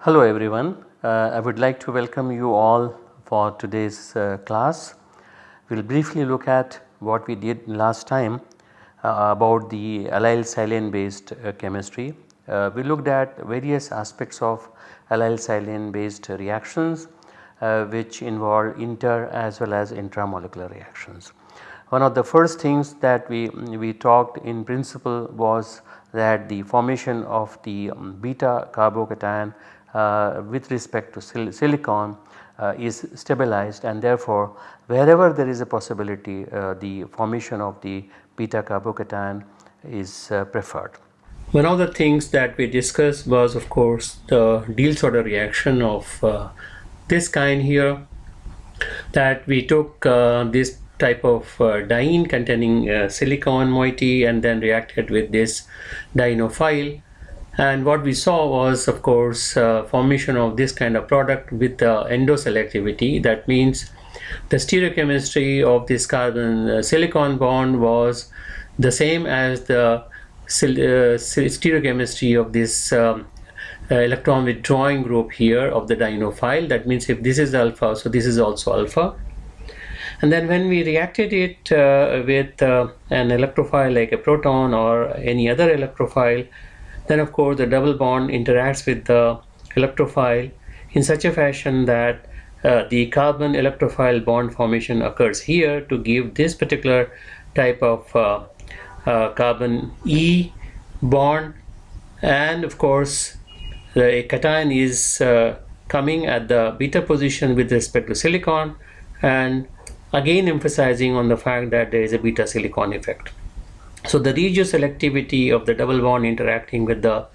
Hello everyone, uh, I would like to welcome you all for today's uh, class. We will briefly look at what we did last time uh, about the allyl silane based uh, chemistry. Uh, we looked at various aspects of allyl silane based reactions uh, which involve inter as well as intramolecular reactions. One of the first things that we, we talked in principle was that the formation of the um, beta carbocation uh, with respect to sil silicon uh, is stabilized and therefore wherever there is a possibility uh, the formation of the beta carbocation is preferred. One of the things that we discussed was of course the Diels-Alder reaction of uh, this kind here that we took uh, this type of uh, diene containing silicon moiety and then reacted with this dienophile and what we saw was of course uh, formation of this kind of product with uh, endoselectivity. That means the stereochemistry of this carbon uh, silicon bond was the same as the uh, stereochemistry of this um, uh, electron withdrawing group here of the dienophile that means if this is alpha so this is also alpha. And then when we reacted it uh, with an electrophile like a proton or any other electrophile then of course the double bond interacts with the electrophile in such a fashion that uh, the carbon electrophile bond formation occurs here to give this particular type of uh, carbon E bond and of course the cation is uh, coming at the beta position with respect to silicon and again emphasizing on the fact that there is a beta silicon effect. So the regioselectivity of the double bond interacting with the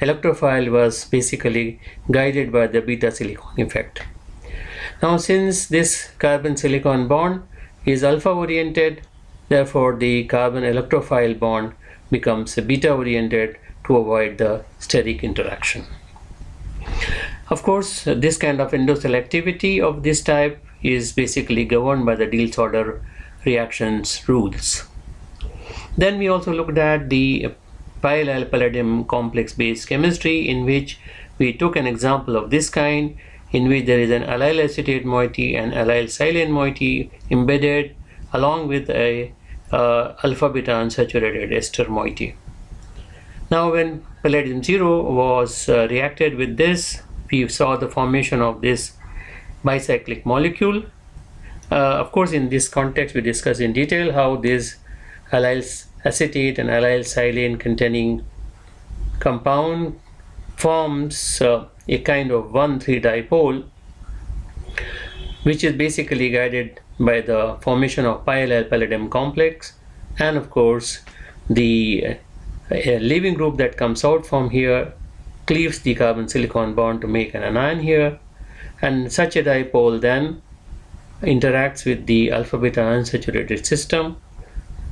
electrophile was basically guided by the beta silicon effect. Now since this carbon silicon bond is alpha oriented therefore the carbon electrophile bond becomes beta oriented to avoid the steric interaction. Of course this kind of endoselectivity of this type is basically governed by the Diels-Alder reactions rules. Then we also looked at the pi allyl palladium complex based chemistry in which we took an example of this kind in which there is an allyl acetate moiety and allyl silane moiety embedded along with a uh, alpha beta unsaturated ester moiety. Now when palladium 0 was uh, reacted with this we saw the formation of this bicyclic molecule. Uh, of course in this context we discussed in detail how this allyl acetate and allyl silane containing compound forms uh, a kind of 1,3 dipole which is basically guided by the formation of pi palladium complex and of course the uh, leaving group that comes out from here cleaves the carbon silicon bond to make an anion here and such a dipole then interacts with the alpha beta unsaturated system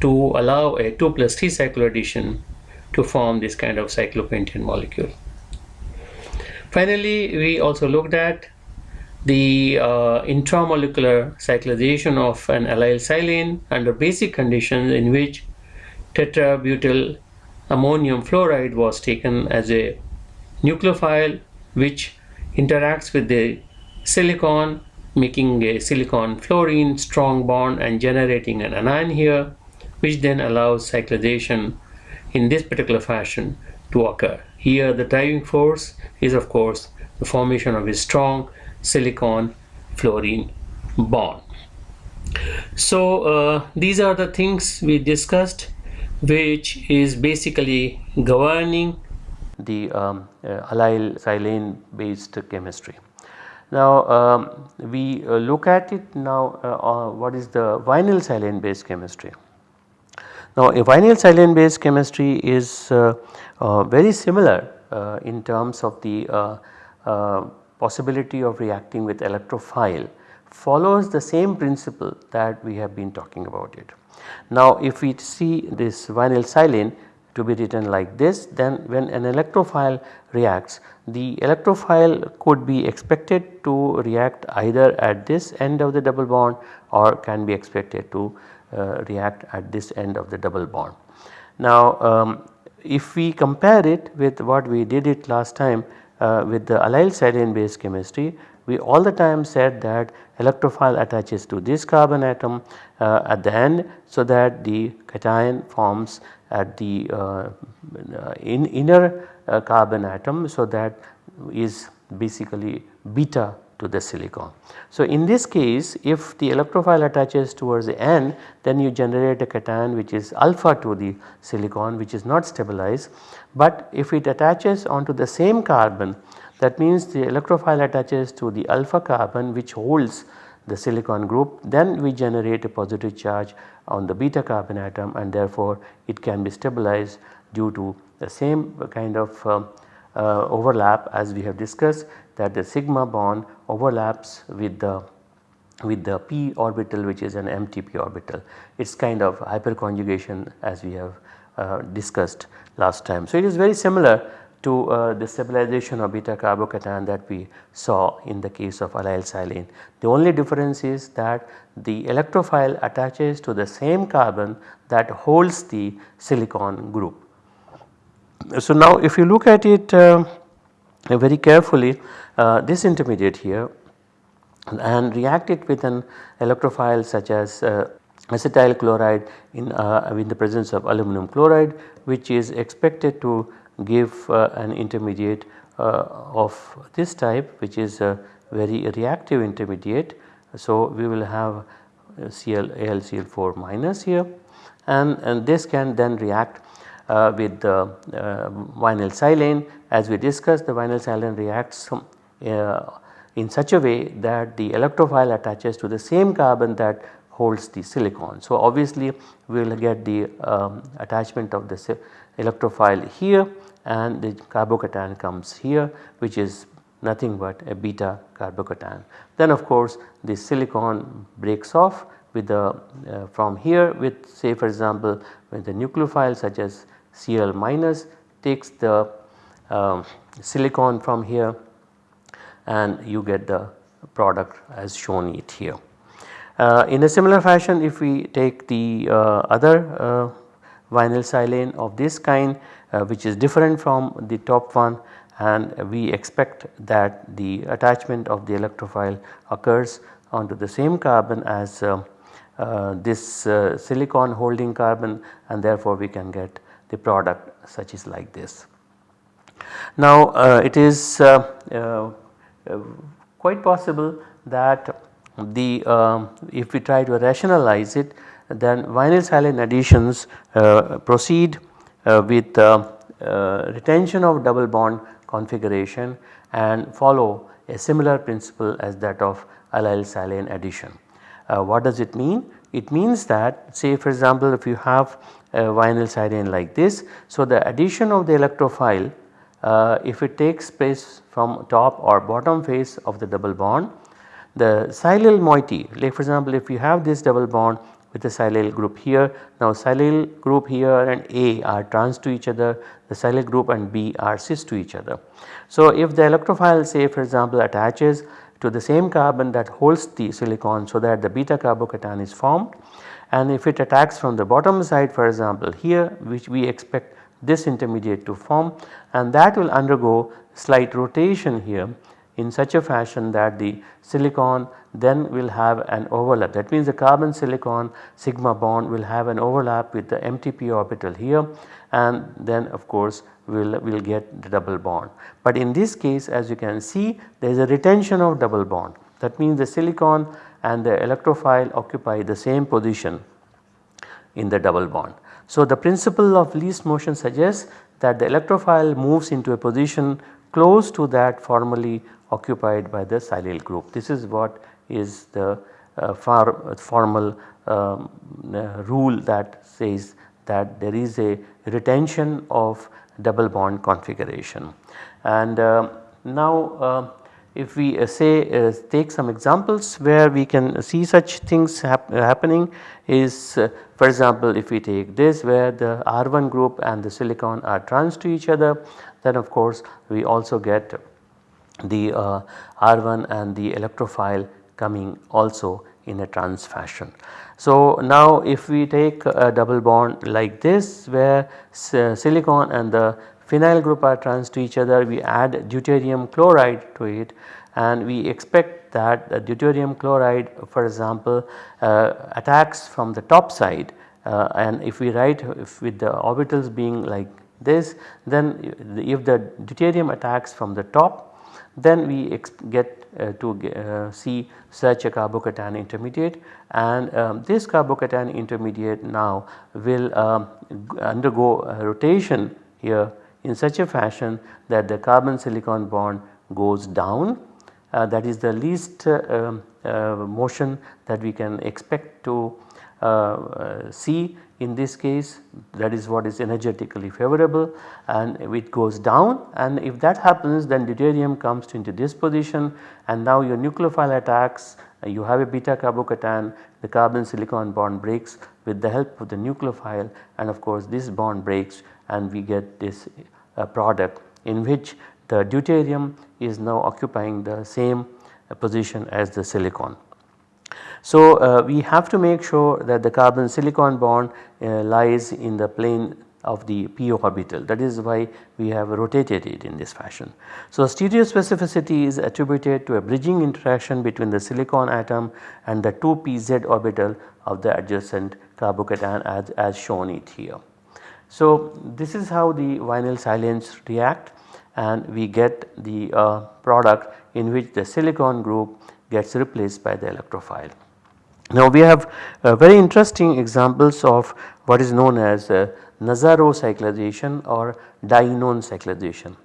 to allow a 2 plus 3 cycloaddition to form this kind of cyclopentane molecule. Finally, we also looked at the uh, intramolecular cyclization of an allyl silane under basic conditions in which tetrabutyl ammonium fluoride was taken as a nucleophile which interacts with the silicon making a silicon fluorine strong bond and generating an anion here which then allows cyclization in this particular fashion to occur. Here the driving force is of course the formation of a strong silicon fluorine bond. So uh, these are the things we discussed which is basically governing the um, uh, allyl silane based chemistry. Now um, we uh, look at it now uh, what is the vinyl silane based chemistry. Now a vinyl silane based chemistry is uh, uh, very similar uh, in terms of the uh, uh, possibility of reacting with electrophile follows the same principle that we have been talking about it. Now if we see this vinyl silane to be written like this then when an electrophile reacts the electrophile could be expected to react either at this end of the double bond or can be expected to uh, react at this end of the double bond. Now um, if we compare it with what we did it last time with the allyl silane based chemistry we all the time said that electrophile attaches to this carbon atom uh, at the end so that the cation forms at the uh, in inner uh, carbon atom so that is basically beta to the silicon. So in this case if the electrophile attaches towards the end then you generate a cation which is alpha to the silicon which is not stabilized but if it attaches onto the same carbon that means the electrophile attaches to the alpha carbon which holds the silicon group then we generate a positive charge on the beta carbon atom and therefore it can be stabilized due to the same kind of uh, uh, overlap as we have discussed that the sigma bond overlaps with the with the p orbital which is an empty p orbital. It is kind of hyperconjugation as we have uh, discussed last time. So, it is very similar to uh, the stabilization of beta carbocation that we saw in the case of allyl silane. The only difference is that the electrophile attaches to the same carbon that holds the silicon group. So, now if you look at it uh, very carefully uh, this intermediate here and react it with an electrophile such as uh, acetyl chloride in, uh, in the presence of aluminum chloride which is expected to give uh, an intermediate uh, of this type which is a very reactive intermediate. So, we will have Cl AlCl4 minus here and, and this can then react uh, with the uh, vinyl silane as we discussed the vinyl silane reacts uh, in such a way that the electrophile attaches to the same carbon that holds the silicon. So, obviously we will get the um, attachment of the electrophile here and the carbocation comes here which is nothing but a beta carbocation. Then of course the silicon breaks off with the uh, from here with say for example with the nucleophile such as Cl minus takes the um, silicon from here and you get the product as shown it here. Uh, in a similar fashion if we take the uh, other uh, vinyl silane of this kind uh, which is different from the top one and we expect that the attachment of the electrophile occurs onto the same carbon as uh, uh, this uh, silicon holding carbon and therefore we can get the product such is like this. Now uh, it is uh, quite possible that the if we try to rationalize it then vinyl silane additions proceed uh, with uh, uh, retention of double bond configuration and follow a similar principle as that of allyl silane addition. what does it mean? It means that say for example if you have vinyl silane like this. So, the addition of the electrophile uh, if it takes place from top or bottom face of the double bond the silyl moiety like for example if you have this double bond with the silyl group here. Now silyl group here and A are trans to each other, the silyl group and B are cis to each other. So if the electrophile say for example attaches to the same carbon that holds the silicon so that the beta carbocation is formed and if it attacks from the bottom side for example here which we expect this intermediate to form and that will undergo slight rotation here in such a fashion that the silicon then will have an overlap that means the carbon silicon sigma bond will have an overlap with the empty p orbital here and then of course we will we'll get the double bond. But in this case as you can see there is a retention of double bond that means the silicon and the electrophile occupy the same position in the double bond. So the principle of least motion suggests that the electrophile moves into a position close to that formerly occupied by the silyl group. This is what is the uh, far, formal um, uh, rule that says that there is a retention of double bond configuration. And uh, now uh, if we uh, say uh, take some examples where we can see such things hap happening is uh, for example if we take this where the R1 group and the silicon are trans to each other then of course we also get the uh, R1 and the electrophile coming also in a trans fashion. So now if we take a double bond like this where silicon and the phenyl group are trans to each other we add deuterium chloride to it and we expect that deuterium chloride for example uh, attacks from the top side uh, and if we write if with the orbitals being like this then if the deuterium attacks from the top then we get uh, to uh, see such a carbocation intermediate and um, this carbocation intermediate now will um, undergo rotation here in such a fashion that the carbon silicon bond goes down. Uh, that is the least uh, um, uh, motion that we can expect to uh, uh, see in this case. That is what is energetically favorable and it goes down. And if that happens then deuterium comes into this position and now your nucleophile attacks uh, you have a beta carbocation the carbon silicon bond breaks with the help of the nucleophile and of course this bond breaks and we get this uh, product in which the deuterium is now occupying the same uh, position as the silicon. So uh, we have to make sure that the carbon silicon bond uh, lies in the plane of the p orbital that is why we have rotated it in this fashion. So stereospecificity is attributed to a bridging interaction between the silicon atom and the 2 pz orbital of the adjacent carbocation as, as shown it here. So this is how the vinyl silanes react and we get the uh, product in which the silicon group gets replaced by the electrophile. Now we have uh, very interesting examples of what is known as uh, Nazarov cyclization or dienone cyclization.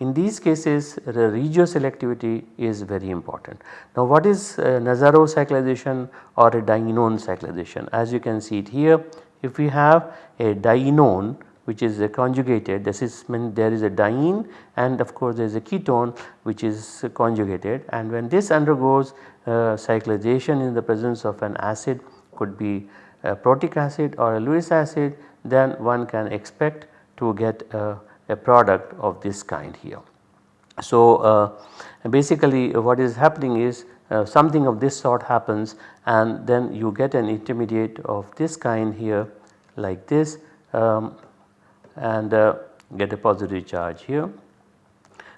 In these cases the regioselectivity is very important. Now what is uh, Nazarov cyclization or a dienone cyclization? As you can see it here if we have a dienone which is conjugated this is there is a diene and of course there is a ketone which is conjugated and when this undergoes uh, cyclization in the presence of an acid could be a protic acid or a Lewis acid then one can expect to get a, a product of this kind here. So uh, basically what is happening is uh, something of this sort happens and then you get an intermediate of this kind here like this um, and uh, get a positive charge here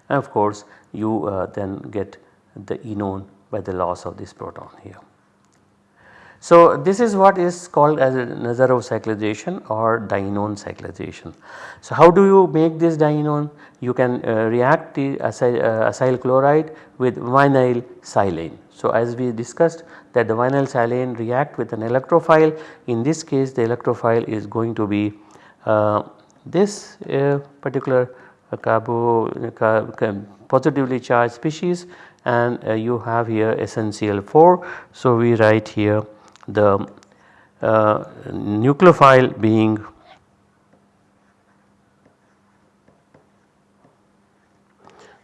and of course you uh, then get the enone by the loss of this proton here. So this is what is called as Nazarov cyclization or dienone cyclization. So how do you make this dienone? You can uh, react the acyl, uh, acyl, chloride with vinyl silane. So as we discussed that the vinyl silane react with an electrophile in this case the electrophile is going to be uh, this uh, particular uh, carbo uh, positively charged species and you have here SnCl4. So we write here the uh, nucleophile being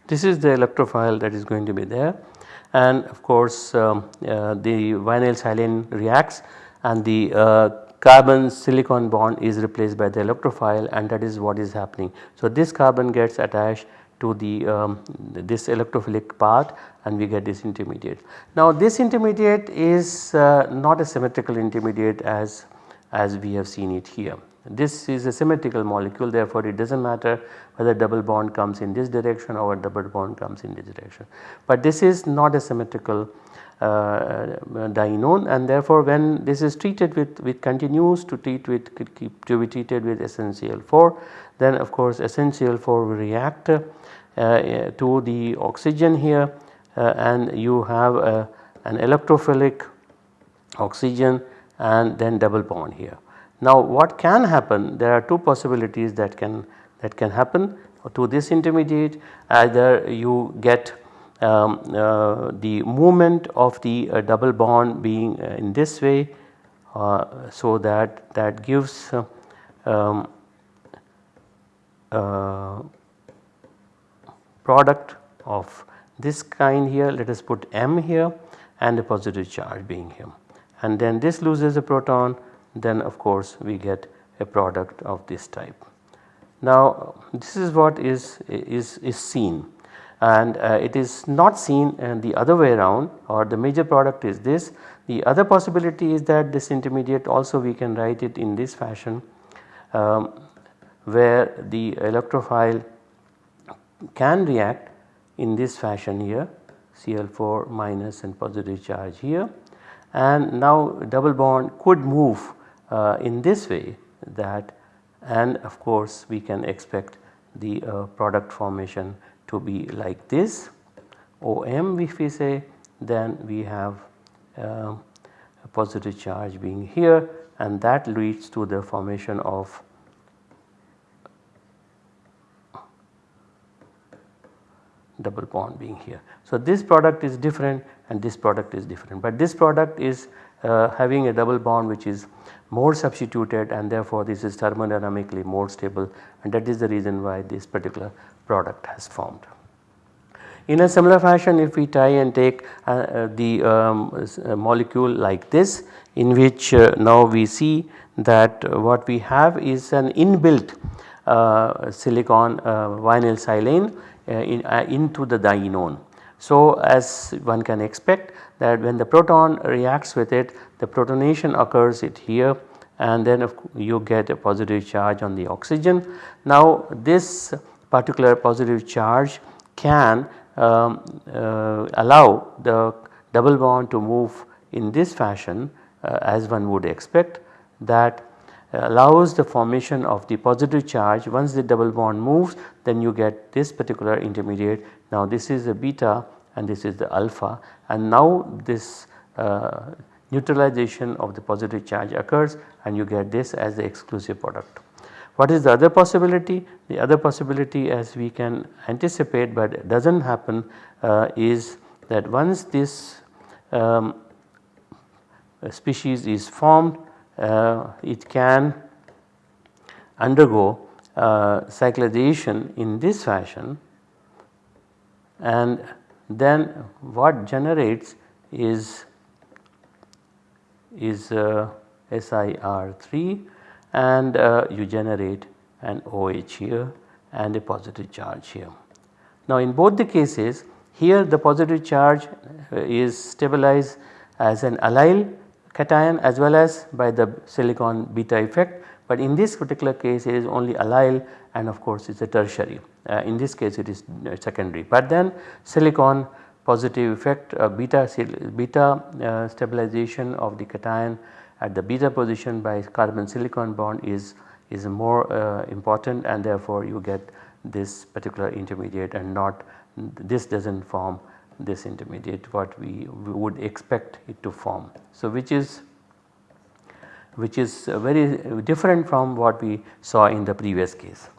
this is the electrophile that is going to be there and of course um, uh, the vinyl silane reacts and the uh, carbon silicon bond is replaced by the electrophile and that is what is happening. So this carbon gets attached to the um, this electrophilic part and we get this intermediate. Now this intermediate is uh, not a symmetrical intermediate as as we have seen it here. This is a symmetrical molecule therefore it does not matter whether double bond comes in this direction or double bond comes in this direction. But this is not a symmetrical uh, dienone and therefore when this is treated with, with continues to treat with to be treated with SnCl4 then of course SnCl4 will react uh, to the oxygen here and you have uh, an electrophilic oxygen and then double bond here. Now what can happen there are two possibilities that can that can happen to this intermediate either you get um, uh, the movement of the uh, double bond being uh, in this way so that that gives um, product of this kind here let us put M here and a positive charge being here and then this loses a proton then of course we get a product of this type. Now this is what is, is, is seen and uh, it is not seen uh, the other way around or the major product is this. The other possibility is that this intermediate also we can write it in this fashion um, where the electrophile can react in this fashion here Cl4 minus and positive charge here. And now double bond could move uh, in this way that and of course we can expect the uh, product formation to be like this. OM if we say then we have uh, a positive charge being here and that leads to the formation of double bond being here. So, this product is different and this product is different, but this product is uh, having a double bond which is more substituted and therefore this is thermodynamically more stable and that is the reason why this particular product has formed. In a similar fashion if we try and take uh, uh, the um, uh, molecule like this in which uh, now we see that what we have is an inbuilt uh, silicon vinyl silane in, into the dienone. So, as one can expect that when the proton reacts with it the protonation occurs it here and then you get a positive charge on the oxygen. Now this particular positive charge can um, uh, allow the double bond to move in this fashion uh, as one would expect that allows the formation of the positive charge once the double bond moves then you get this particular intermediate. Now this is a beta and this is the alpha and now this uh, neutralization of the positive charge occurs and you get this as the exclusive product. What is the other possibility? The other possibility as we can anticipate but does not happen uh, is that once this um, species is formed uh, it can undergo uh, cyclization in this fashion and then what generates is is uh, SiR3 and uh, you generate an OH here and a positive charge here. Now in both the cases here the positive charge uh, is stabilized as an allyl cation as well as by the silicon beta effect. But in this particular case it is only allyl and of course it is a tertiary. Uh, in this case it is uh, secondary. But then silicon positive effect uh, beta, beta uh, stabilization of the cation at the beta position by carbon silicon bond is, is more uh, important and therefore you get this particular intermediate and not this does not form this intermediate what we, we, would expect it to form. So which is which is very different from what we saw in the previous case.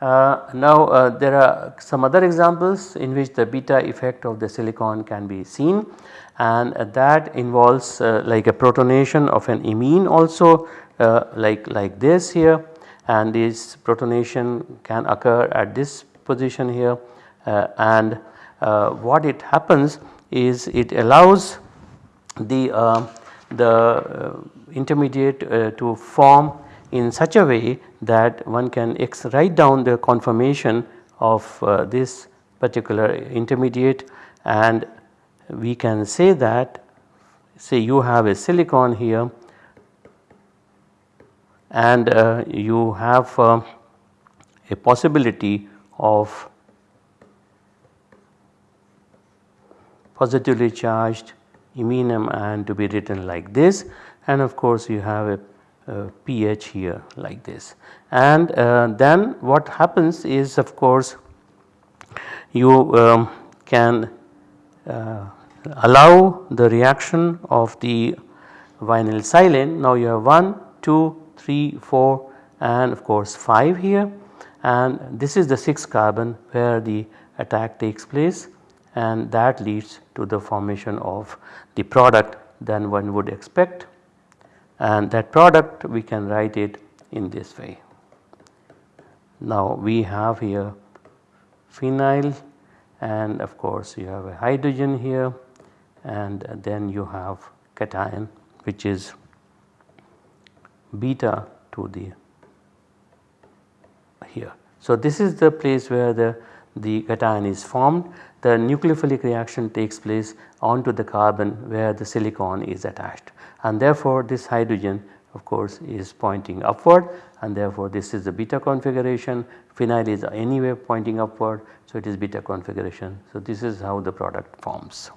Uh, now uh, there are some other examples in which the beta effect of the silicon can be seen and uh, that involves uh, like a protonation of an imine also uh, like, like this here and this protonation can occur at this position here uh, and what it happens is it allows the, the intermediate to form in such a way that one can write down the conformation of uh, this particular intermediate and we can say that say you have a silicon here and uh, you have uh, a possibility of positively charged iminium and to be written like this and of course you have a uh, Ph here like this. And uh, then what happens is of course you um, can uh, allow the reaction of the vinyl silane. Now you have 1, 2, 3, 4 and of course 5 here and this is the 6 carbon where the attack takes place and that leads to the formation of the product than one would expect and that product we can write it in this way. Now we have here phenyl and of course you have a hydrogen here and then you have cation which is beta to the here. So, this is the place where the, the cation is formed the nucleophilic reaction takes place onto the carbon where the silicon is attached. And therefore this hydrogen of course is pointing upward. And therefore this is the beta configuration. Phenyl is anyway pointing upward. So it is beta configuration. So, this is how the product forms.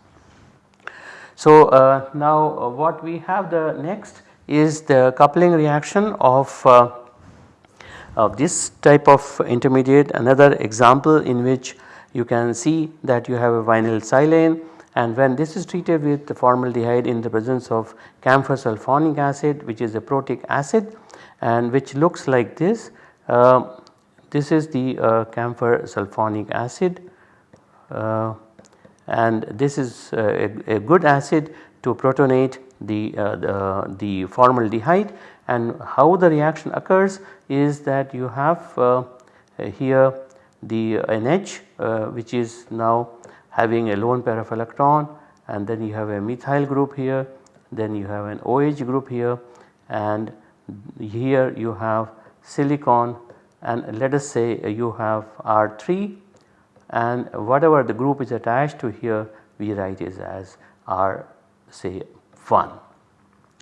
So, uh, now uh, what we have the next is the coupling reaction of, uh, of this type of intermediate. Another example in which you can see that you have a vinyl silane and when this is treated with the formaldehyde in the presence of camphor sulfonic acid which is a protic acid and which looks like this. Uh, this is the uh, camphor sulfonic acid uh, and this is uh, a, a, good acid to protonate the, uh, the, the, formaldehyde and how the reaction occurs is that you have uh, here the NH which is now having a lone pair of electron and then you have a methyl group here then you have an OH group here and here you have silicon and let us say you have R3 and whatever the group is attached to here we write is as R say 1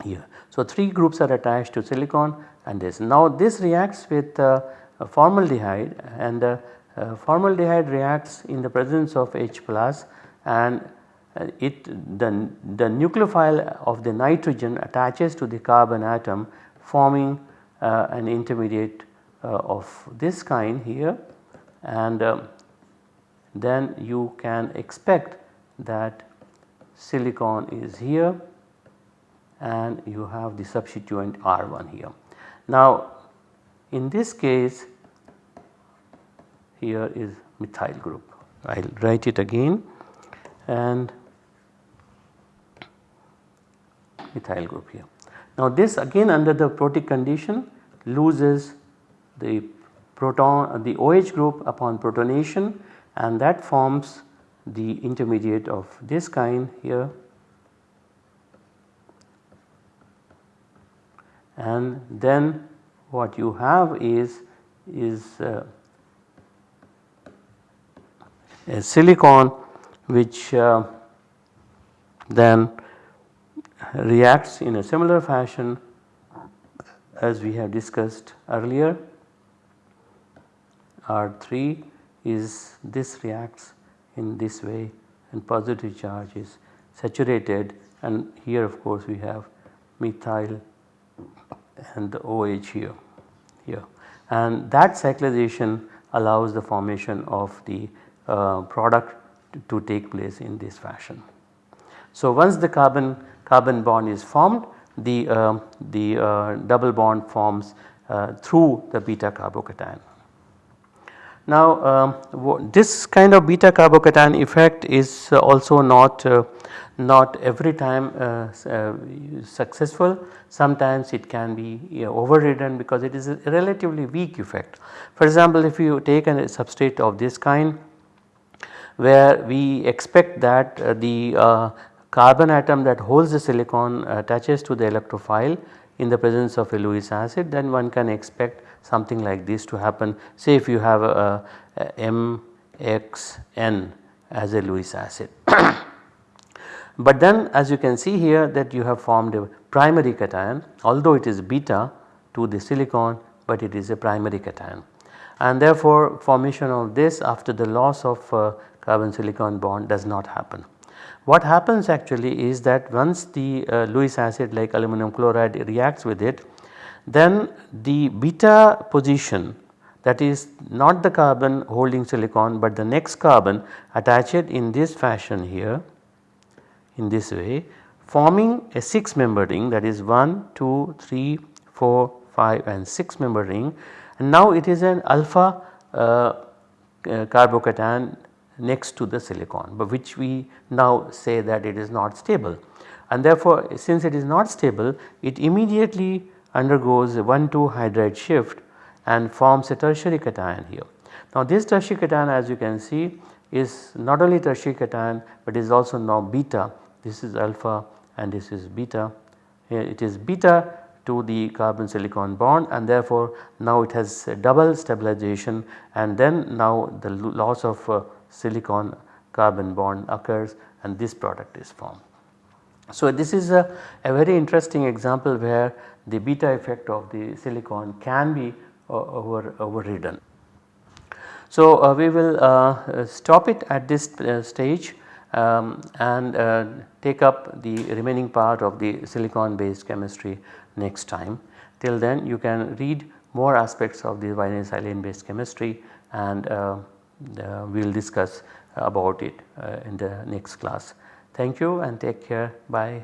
here. So, 3 groups are attached to silicon and this. Now this reacts with uh, formaldehyde and uh, uh, formaldehyde reacts in the presence of H plus and uh, it the, the nucleophile of the nitrogen attaches to the carbon atom forming uh, an intermediate uh, of this kind here and um, then you can expect that silicon is here and you have the substituent R1 here. Now in this case here is methyl group. I will write it again and methyl group here. Now this again under the protic condition loses the proton the OH group upon protonation and that forms the intermediate of this kind here and then what you have is is uh, a silicon which uh, then reacts in a similar fashion as we have discussed earlier. R3 is this reacts in this way and positive charge is saturated and here of course we have methyl and the OH here here. And that cyclization allows the formation of the product to take place in this fashion. So once the carbon carbon bond is formed the, uh, the uh, double bond forms uh, through the beta carbocation. Now um, this kind of beta carbocation effect is also not not every time uh, uh, successful sometimes it can be overridden because it is a relatively weak effect. For example if you take a substrate of this kind where we expect that uh, the uh, carbon atom that holds the silicon attaches to the electrophile in the presence of a Lewis acid then one can expect something like this to happen say if you have MXN as a Lewis acid. but then as you can see here that you have formed a primary cation although it is beta to the silicon but it is a primary cation and therefore formation of this after the loss of uh, carbon silicon bond does not happen. What happens actually is that once the uh, Lewis acid like aluminum chloride reacts with it then the beta position that is not the carbon holding silicon but the next carbon attached in this fashion here in this way forming a 6 member ring that is 1, 2, 3, 4, 5 and 6 member ring and now it is an alpha uh, uh, carbocation next to the silicon but which we now say that it is not stable. And therefore since it is not stable it immediately undergoes a 1,2 hydride shift and forms a tertiary cation here. Now this tertiary cation as you can see is not only tertiary cation but is also now beta. This is alpha and this is beta. It is beta to the carbon silicon bond and therefore now it has double stabilization and then now the loss of uh, silicon carbon bond occurs and this product is formed. So this is a, a very interesting example where the beta effect of the silicon can be uh, over overridden. So uh, we will uh, stop it at this uh, stage um, and uh, take up the remaining part of the silicon based chemistry next time. Till then you can read more aspects of the vinylsilane silane based chemistry and uh, Uh, we will discuss about it uh, in the next class. Thank you and take care bye.